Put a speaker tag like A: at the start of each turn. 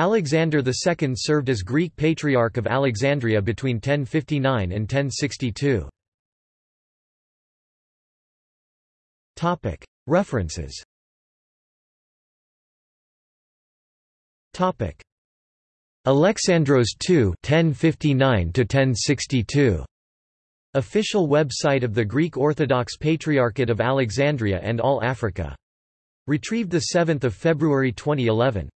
A: Alexander II served as Greek Patriarch of Alexandria between 1059 and 1062. References Alexandros II 1059 1062 Official website of the Greek Orthodox Patriarchate of Alexandria and All Africa. Retrieved 7 February 2011.